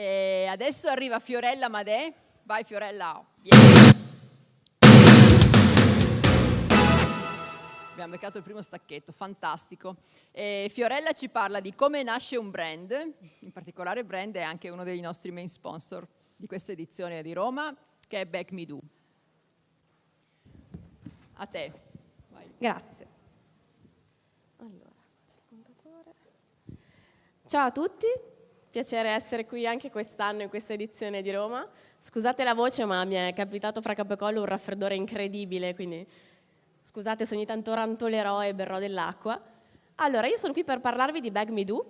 E adesso arriva Fiorella Madè. Vai Fiorella, vieni. Abbiamo beccato il primo stacchetto, fantastico. E Fiorella ci parla di come nasce un brand, in particolare brand è anche uno dei nostri main sponsor di questa edizione di Roma, che è Back Me Do. A te. Vai. Grazie. Allora, Ciao a tutti, piacere essere qui anche quest'anno in questa edizione di Roma. Scusate la voce, ma mi è capitato fra capo e collo un raffreddore incredibile, quindi scusate se ogni tanto rantolerò e berrò dell'acqua. Allora, io sono qui per parlarvi di Bag Me Do,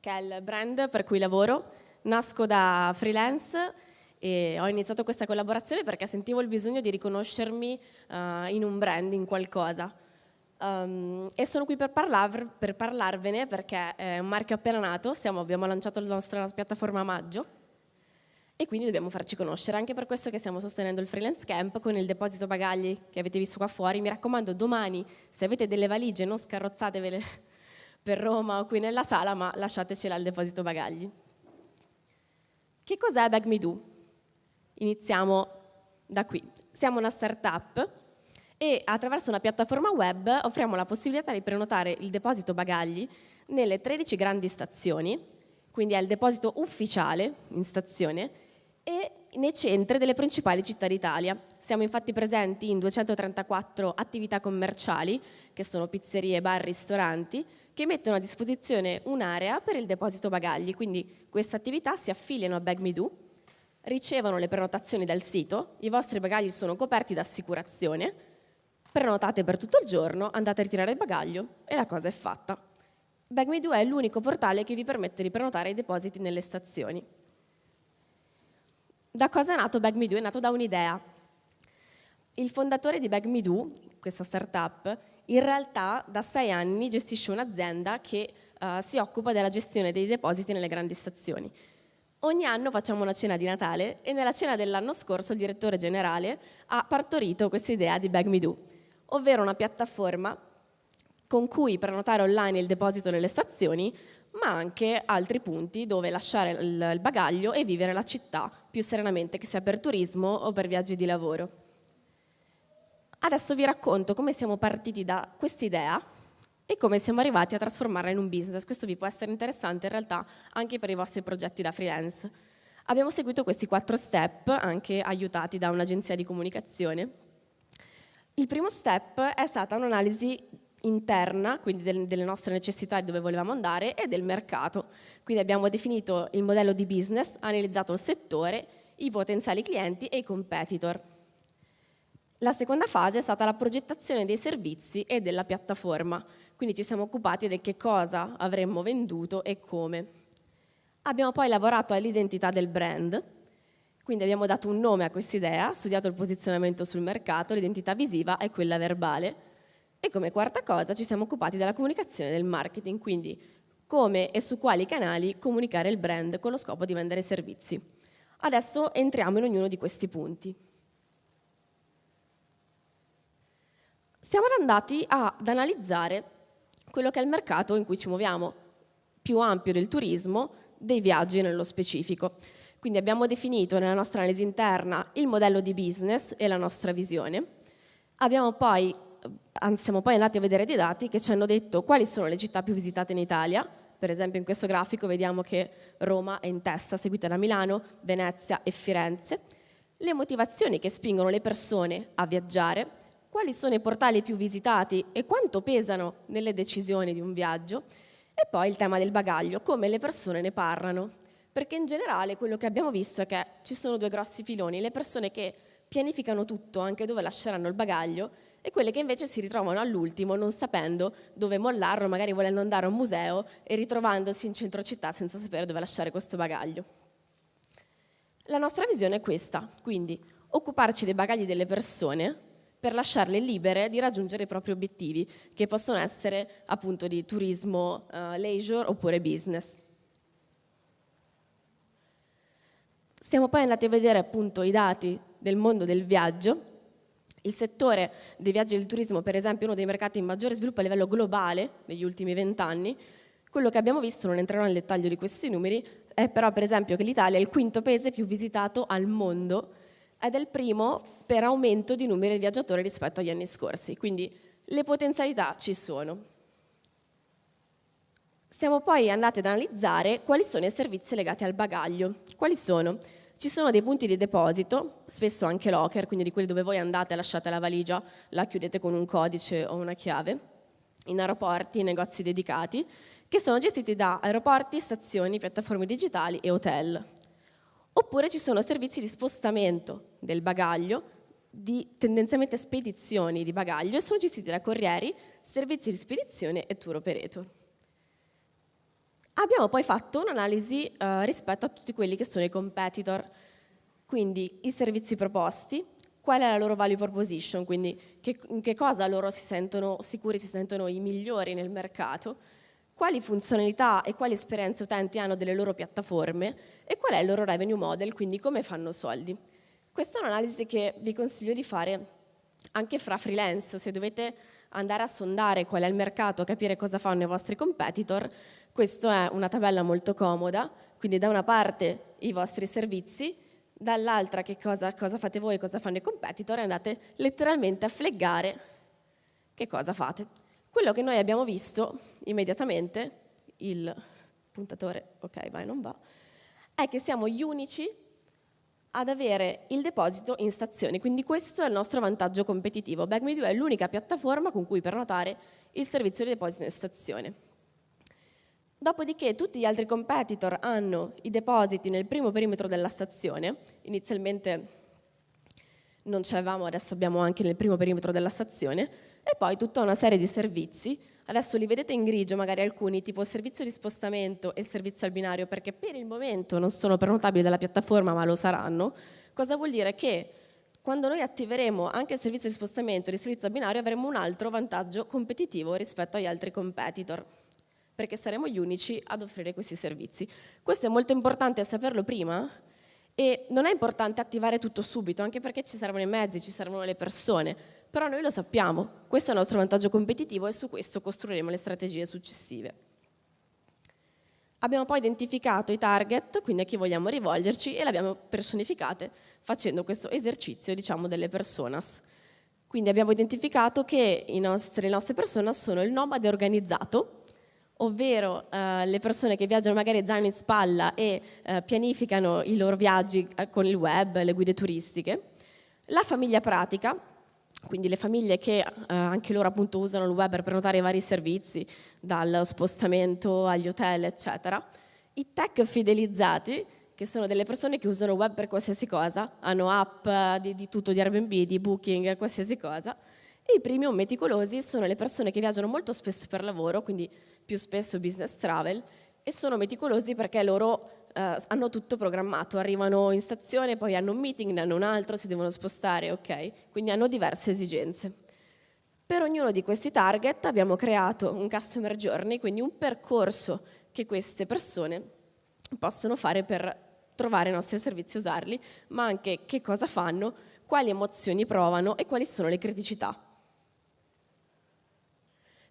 che è il brand per cui lavoro. Nasco da freelance e ho iniziato questa collaborazione perché sentivo il bisogno di riconoscermi uh, in un brand, in qualcosa. Um, e sono qui per, parlar, per, parlarvene perché è un marchio appena nato, Siamo, abbiamo lanciato la nostra piattaforma a maggio e quindi dobbiamo farci conoscere, anche per questo che stiamo sostenendo il freelance camp con il deposito bagagli che avete visto qua fuori. Mi raccomando, domani se avete delle valigie non scarrozzatevele per Roma o qui nella sala, ma lasciatecela al deposito bagagli. Che cos'è Bag Me Do? Iniziamo da qui. Siamo una startup e attraverso una piattaforma web offriamo la possibilità di prenotare il deposito bagagli nelle 13 grandi stazioni, quindi è il deposito ufficiale in stazione, e nei centri delle principali città d'Italia. Siamo infatti presenti in 234 attività commerciali, che sono pizzerie, bar, ristoranti, che mettono a disposizione un'area per il deposito bagagli, quindi queste attività si affiliano a Bag ricevono le prenotazioni dal sito, i vostri bagagli sono coperti da assicurazione, prenotate per tutto il giorno, andate a ritirare il bagaglio e la cosa è fatta. BagMe2 è l'unico portale che vi permette di prenotare i depositi nelle stazioni. Da cosa è nato BagMe2? È nato da un'idea. Il fondatore di BagMe2, questa startup, in realtà da sei anni gestisce un'azienda che uh, si occupa della gestione dei depositi nelle grandi stazioni. Ogni anno facciamo una cena di Natale e nella cena dell'anno scorso il direttore generale ha partorito questa idea di BagMe2 ovvero una piattaforma con cui prenotare online il deposito nelle stazioni, ma anche altri punti dove lasciare il bagaglio e vivere la città più serenamente, che sia per turismo o per viaggi di lavoro. Adesso vi racconto come siamo partiti da quest'idea e come siamo arrivati a trasformarla in un business. Questo vi può essere interessante in realtà anche per i vostri progetti da freelance. Abbiamo seguito questi quattro step, anche aiutati da un'agenzia di comunicazione, il primo step è stata un'analisi interna, quindi del, delle nostre necessità di dove volevamo andare, e del mercato. Quindi abbiamo definito il modello di business, analizzato il settore, i potenziali clienti e i competitor. La seconda fase è stata la progettazione dei servizi e della piattaforma, quindi ci siamo occupati di che cosa avremmo venduto e come. Abbiamo poi lavorato all'identità del brand, quindi abbiamo dato un nome a questa idea, studiato il posizionamento sul mercato, l'identità visiva e quella verbale. E come quarta cosa ci siamo occupati della comunicazione del marketing, quindi come e su quali canali comunicare il brand con lo scopo di vendere servizi. Adesso entriamo in ognuno di questi punti. Siamo andati ad analizzare quello che è il mercato in cui ci muoviamo, più ampio del turismo, dei viaggi nello specifico. Quindi abbiamo definito nella nostra analisi interna il modello di business e la nostra visione. Poi, siamo poi andati a vedere dei dati che ci hanno detto quali sono le città più visitate in Italia. Per esempio in questo grafico vediamo che Roma è in testa, seguita da Milano, Venezia e Firenze. Le motivazioni che spingono le persone a viaggiare, quali sono i portali più visitati e quanto pesano nelle decisioni di un viaggio, e poi il tema del bagaglio, come le persone ne parlano perché in generale quello che abbiamo visto è che ci sono due grossi filoni, le persone che pianificano tutto, anche dove lasceranno il bagaglio, e quelle che invece si ritrovano all'ultimo non sapendo dove mollarlo, magari volendo andare a un museo e ritrovandosi in centro città senza sapere dove lasciare questo bagaglio. La nostra visione è questa, quindi occuparci dei bagagli delle persone per lasciarle libere di raggiungere i propri obiettivi, che possono essere appunto di turismo, uh, leisure oppure business. Siamo poi andati a vedere appunto i dati del mondo del viaggio. Il settore dei viaggi e del turismo, per esempio, è uno dei mercati in maggiore sviluppo a livello globale negli ultimi vent'anni. Quello che abbiamo visto, non entrerò nel dettaglio di questi numeri, è però per esempio che l'Italia è il quinto paese più visitato al mondo ed è il primo per aumento di numeri di viaggiatori rispetto agli anni scorsi, quindi le potenzialità ci sono. Siamo poi andati ad analizzare quali sono i servizi legati al bagaglio. Quali sono? Ci sono dei punti di deposito, spesso anche locker, quindi di quelli dove voi andate, lasciate la valigia, la chiudete con un codice o una chiave, in aeroporti, negozi dedicati, che sono gestiti da aeroporti, stazioni, piattaforme digitali e hotel. Oppure ci sono servizi di spostamento del bagaglio, di tendenzialmente spedizioni di bagaglio e sono gestiti da corrieri, servizi di spedizione e tour operator. Abbiamo poi fatto un'analisi eh, rispetto a tutti quelli che sono i competitor, quindi i servizi proposti, qual è la loro value proposition, quindi che, in che cosa loro si sentono sicuri, si sentono i migliori nel mercato, quali funzionalità e quali esperienze utenti hanno delle loro piattaforme e qual è il loro revenue model, quindi come fanno soldi. Questa è un'analisi che vi consiglio di fare anche fra freelance, se dovete andare a sondare qual è il mercato, capire cosa fanno i vostri competitor, questa è una tabella molto comoda, quindi da una parte i vostri servizi, dall'altra che cosa, cosa fate voi, cosa fanno i competitor e andate letteralmente a fleggare che cosa fate. Quello che noi abbiamo visto immediatamente, il puntatore, ok vai non va, è che siamo gli unici ad avere il deposito in stazione, quindi questo è il nostro vantaggio competitivo. BagMe2 è l'unica piattaforma con cui prenotare il servizio di deposito in stazione. Dopodiché tutti gli altri competitor hanno i depositi nel primo perimetro della stazione, inizialmente non ce l'avevamo, adesso abbiamo anche nel primo perimetro della stazione, e poi tutta una serie di servizi, adesso li vedete in grigio magari alcuni, tipo servizio di spostamento e servizio al binario, perché per il momento non sono prenotabili dalla piattaforma ma lo saranno, cosa vuol dire? Che quando noi attiveremo anche il servizio di spostamento e il servizio al binario avremo un altro vantaggio competitivo rispetto agli altri competitor perché saremo gli unici ad offrire questi servizi. Questo è molto importante saperlo prima e non è importante attivare tutto subito, anche perché ci servono i mezzi, ci servono le persone, però noi lo sappiamo, questo è il nostro vantaggio competitivo e su questo costruiremo le strategie successive. Abbiamo poi identificato i target, quindi a chi vogliamo rivolgerci, e le abbiamo personificate facendo questo esercizio, diciamo, delle personas. Quindi abbiamo identificato che nostri, le nostre personas sono il nomade organizzato, ovvero eh, le persone che viaggiano magari zaino in spalla e eh, pianificano i loro viaggi eh, con il web, le guide turistiche, la famiglia pratica, quindi le famiglie che eh, anche loro appunto usano il web per prenotare i vari servizi, dal spostamento agli hotel, eccetera, i tech fidelizzati, che sono delle persone che usano il web per qualsiasi cosa, hanno app eh, di, di tutto, di Airbnb, di Booking, qualsiasi cosa, e i premium meticolosi sono le persone che viaggiano molto spesso per lavoro, quindi più spesso business travel, e sono meticolosi perché loro eh, hanno tutto programmato, arrivano in stazione, poi hanno un meeting, ne hanno un altro, si devono spostare, ok? Quindi hanno diverse esigenze. Per ognuno di questi target abbiamo creato un customer journey, quindi un percorso che queste persone possono fare per trovare i nostri servizi e usarli, ma anche che cosa fanno, quali emozioni provano e quali sono le criticità.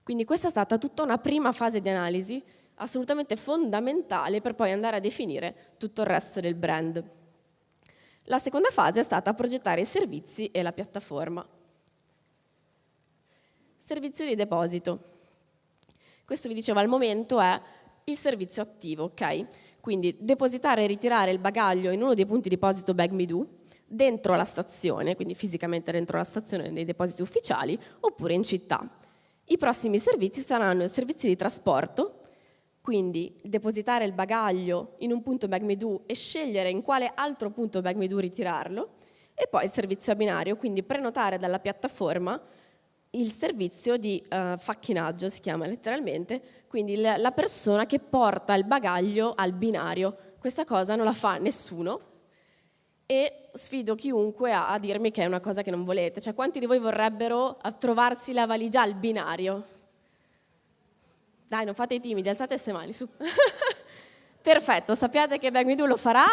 Quindi questa è stata tutta una prima fase di analisi assolutamente fondamentale per poi andare a definire tutto il resto del brand. La seconda fase è stata progettare i servizi e la piattaforma. Servizio di deposito. Questo vi dicevo al momento è il servizio attivo, ok? Quindi depositare e ritirare il bagaglio in uno dei punti deposito BagMeDo dentro la stazione, quindi fisicamente dentro la stazione nei depositi ufficiali, oppure in città. I prossimi servizi saranno i servizi di trasporto, quindi depositare il bagaglio in un punto BagMeDo e scegliere in quale altro punto BagMeDo ritirarlo, e poi il servizio a binario, quindi prenotare dalla piattaforma il servizio di uh, facchinaggio, si chiama letteralmente, quindi la persona che porta il bagaglio al binario. Questa cosa non la fa nessuno, e sfido chiunque a, a, dirmi che è una cosa che non volete. Cioè, quanti di voi vorrebbero trovarsi la valigia al binario? Dai, non fate i timidi, alzate queste mani, su. Perfetto, sappiate che Bag lo farà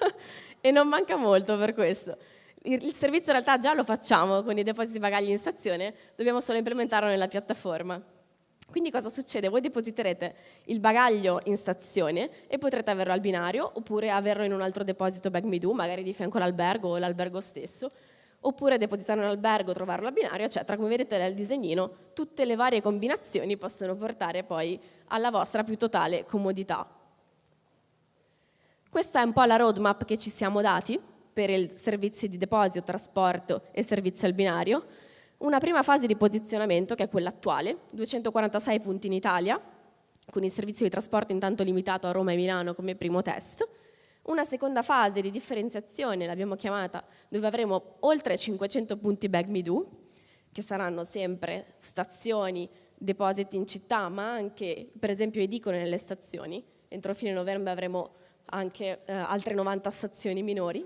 e non manca molto per questo. Il servizio in realtà già lo facciamo con i depositi bagagli in stazione, dobbiamo solo implementarlo nella piattaforma. Quindi cosa succede? Voi depositerete il bagaglio in stazione e potrete averlo al binario oppure averlo in un altro deposito bag me do, magari di fianco all'albergo o l'albergo stesso, oppure depositarlo in albergo, trovarlo al binario, eccetera. Come vedete nel disegnino, tutte le varie combinazioni possono portare poi alla vostra più totale comodità. Questa è un po' la roadmap che ci siamo dati per i servizi di deposito, trasporto e servizio al binario. Una prima fase di posizionamento, che è quella attuale, 246 punti in Italia, con il servizio di trasporto intanto limitato a Roma e Milano come primo test. Una seconda fase di differenziazione, l'abbiamo chiamata, dove avremo oltre 500 punti Bag Me Do, che saranno sempre stazioni, depositi in città, ma anche per esempio edicole nelle stazioni. Entro fine novembre avremo anche eh, altre 90 stazioni minori.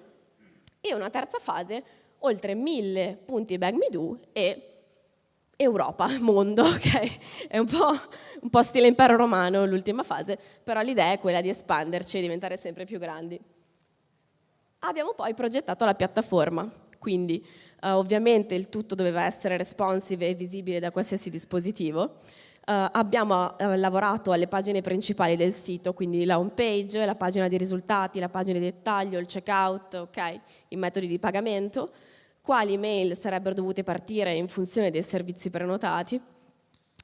E una terza fase oltre mille punti Bag Me Do e Europa, mondo, ok? È un po', un po' stile impero romano l'ultima fase, però l'idea è quella di espanderci e diventare sempre più grandi. Abbiamo poi progettato la piattaforma, quindi uh, ovviamente il tutto doveva essere responsive e visibile da qualsiasi dispositivo. Uh, abbiamo uh, lavorato alle pagine principali del sito, quindi la home page, la pagina di risultati, la pagina di dettaglio, il checkout, okay, i metodi di pagamento quali mail sarebbero dovute partire in funzione dei servizi prenotati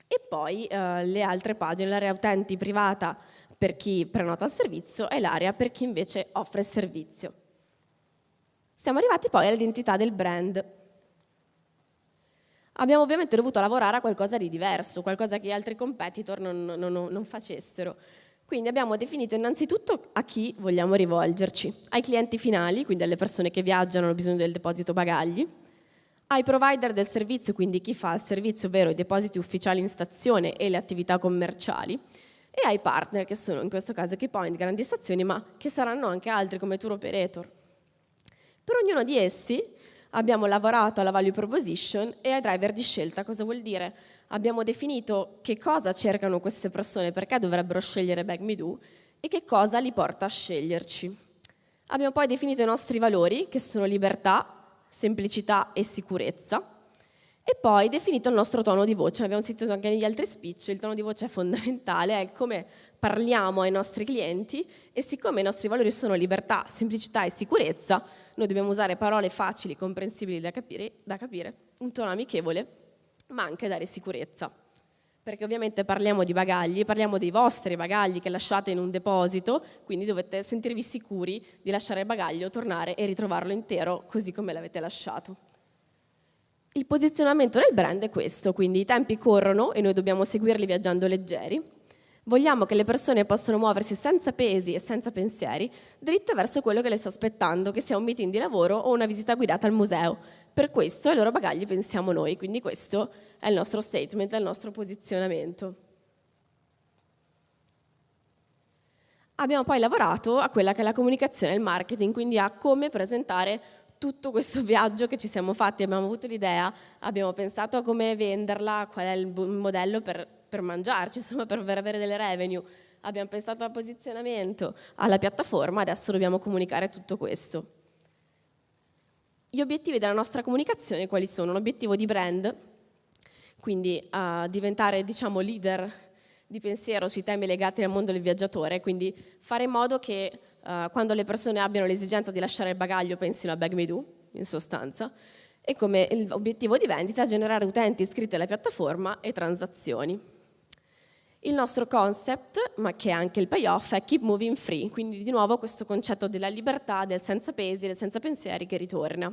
e poi eh, le altre pagine, l'area utenti privata per chi prenota il servizio e l'area per chi invece offre il servizio. Siamo arrivati poi all'identità del brand. Abbiamo ovviamente dovuto lavorare a qualcosa di diverso, qualcosa che gli altri competitor non, non, non facessero. Quindi abbiamo definito innanzitutto a chi vogliamo rivolgerci, ai clienti finali, quindi alle persone che viaggiano hanno bisogno del deposito bagagli, ai provider del servizio, quindi chi fa il servizio, ovvero i depositi ufficiali in stazione e le attività commerciali, e ai partner, che sono in questo caso Keypoint, grandi stazioni, ma che saranno anche altri come tour operator. Per ognuno di essi abbiamo lavorato alla value proposition e ai driver di scelta. Cosa vuol dire? Abbiamo definito che cosa cercano queste persone, perché dovrebbero scegliere Bag Me Do e che cosa li porta a sceglierci. Abbiamo poi definito i nostri valori, che sono libertà, semplicità e sicurezza, e poi definito il nostro tono di voce. Abbiamo sentito anche negli altri speech, il tono di voce è fondamentale, è come parliamo ai nostri clienti e siccome i nostri valori sono libertà, semplicità e sicurezza, noi dobbiamo usare parole facili, comprensibili da capire, da capire un tono amichevole, ma anche dare sicurezza. Perché ovviamente parliamo di bagagli, parliamo dei vostri bagagli che lasciate in un deposito, quindi dovete sentirvi sicuri di lasciare il bagaglio, tornare e ritrovarlo intero così come l'avete lasciato. Il posizionamento del brand è questo, quindi i tempi corrono e noi dobbiamo seguirli viaggiando leggeri, Vogliamo che le persone possano muoversi senza pesi e senza pensieri, dritte verso quello che le sta aspettando, che sia un meeting di lavoro o una visita guidata al museo. Per questo ai loro bagagli pensiamo noi, quindi questo è il nostro statement, è il nostro posizionamento. Abbiamo poi lavorato a quella che è la comunicazione e il marketing, quindi a come presentare tutto questo viaggio che ci siamo fatti, abbiamo avuto l'idea, abbiamo pensato a come venderla, qual è il modello per per mangiarci, insomma per avere delle revenue. Abbiamo pensato al posizionamento, alla piattaforma, adesso dobbiamo comunicare tutto questo. Gli obiettivi della nostra comunicazione quali sono? Un obiettivo di brand, quindi uh, diventare diciamo, leader di pensiero sui temi legati al mondo del viaggiatore, quindi fare in modo che uh, quando le persone abbiano l'esigenza di lasciare il bagaglio pensino a Bag Me Do, in sostanza, e come obiettivo di vendita generare utenti iscritti alla piattaforma e transazioni. Il nostro concept, ma che è anche il payoff, è keep moving free, quindi di nuovo questo concetto della libertà, del senza pesi, del senza pensieri che ritorna.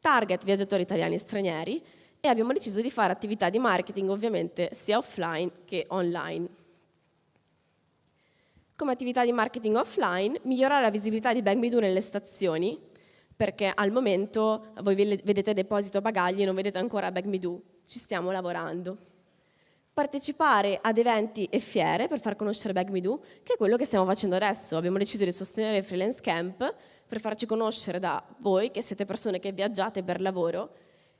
Target viaggiatori italiani e stranieri e abbiamo deciso di fare attività di marketing ovviamente sia offline che online. Come attività di marketing offline, migliorare la visibilità di Bang Me nelle stazioni, perché al momento voi vedete deposito bagagli e non vedete ancora Bag Me ci stiamo lavorando partecipare ad eventi e fiere per far conoscere Bag Me Do, che è quello che stiamo facendo adesso. Abbiamo deciso di sostenere il Freelance Camp per farci conoscere da voi, che siete persone che viaggiate per lavoro,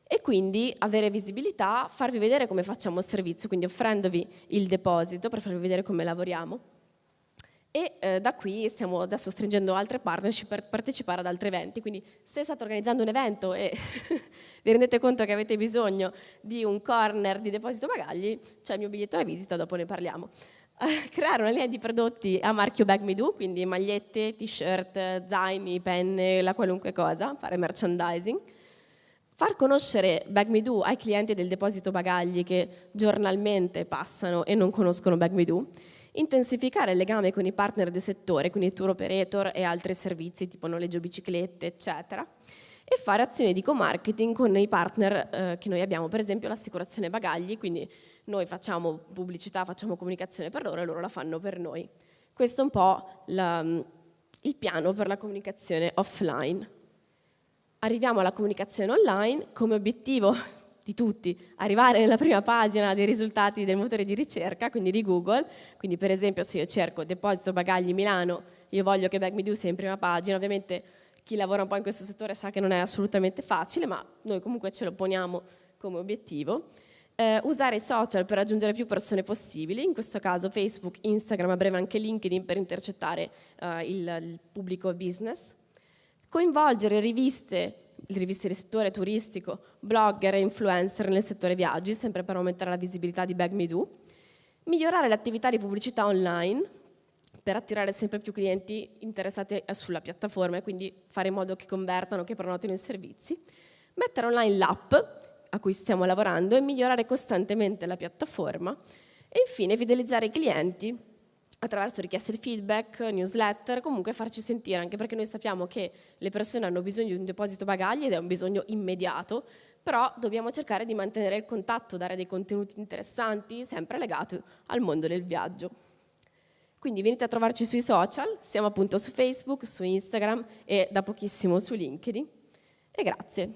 e quindi avere visibilità, farvi vedere come facciamo il servizio, quindi offrendovi il deposito per farvi vedere come lavoriamo. E eh, da qui stiamo adesso stringendo altre partnership per partecipare ad altri eventi. Quindi se state organizzando un evento e vi rendete conto che avete bisogno di un corner di deposito bagagli, c'è il mio biglietto alla visita, dopo ne parliamo. creare una linea di prodotti a marchio Bag Me Do, quindi magliette, t-shirt, zaini, penne, la qualunque cosa, fare merchandising. Far conoscere Bag Me Do ai clienti del deposito bagagli che giornalmente passano e non conoscono Bag Me Do intensificare il legame con i partner del settore, quindi tour operator e altri servizi tipo noleggio biciclette, eccetera, e fare azioni di co-marketing con i partner eh, che noi abbiamo, per esempio l'assicurazione bagagli, quindi noi facciamo pubblicità, facciamo comunicazione per loro e loro la fanno per noi. Questo è un po' la, il piano per la comunicazione offline. Arriviamo alla comunicazione online come obiettivo di tutti, arrivare nella prima pagina dei risultati del motore di ricerca, quindi di Google, quindi per esempio se io cerco deposito bagagli Milano, io voglio che BagMeDo sia in prima pagina, ovviamente chi lavora un po' in questo settore sa che non è assolutamente facile, ma noi comunque ce lo poniamo come obiettivo. Eh, usare i social per raggiungere più persone possibili, in questo caso Facebook, Instagram, a breve anche LinkedIn per intercettare eh, il, il pubblico business. Coinvolgere riviste riviste del settore turistico, blogger e influencer nel settore viaggi, sempre per aumentare la visibilità di Bag Me Do, migliorare l'attività di pubblicità online per attirare sempre più clienti interessati sulla piattaforma e quindi fare in modo che convertano, che prenotino i servizi, mettere online l'app a cui stiamo lavorando e migliorare costantemente la piattaforma. E infine fidelizzare i clienti attraverso richieste di feedback, newsletter, comunque farci sentire, anche perché noi sappiamo che le persone hanno bisogno di un deposito bagagli ed è un bisogno immediato, però dobbiamo cercare di mantenere il contatto, dare dei contenuti interessanti, sempre legati al mondo del viaggio. Quindi venite a trovarci sui social, siamo appunto su Facebook, su Instagram e da pochissimo su LinkedIn. E grazie.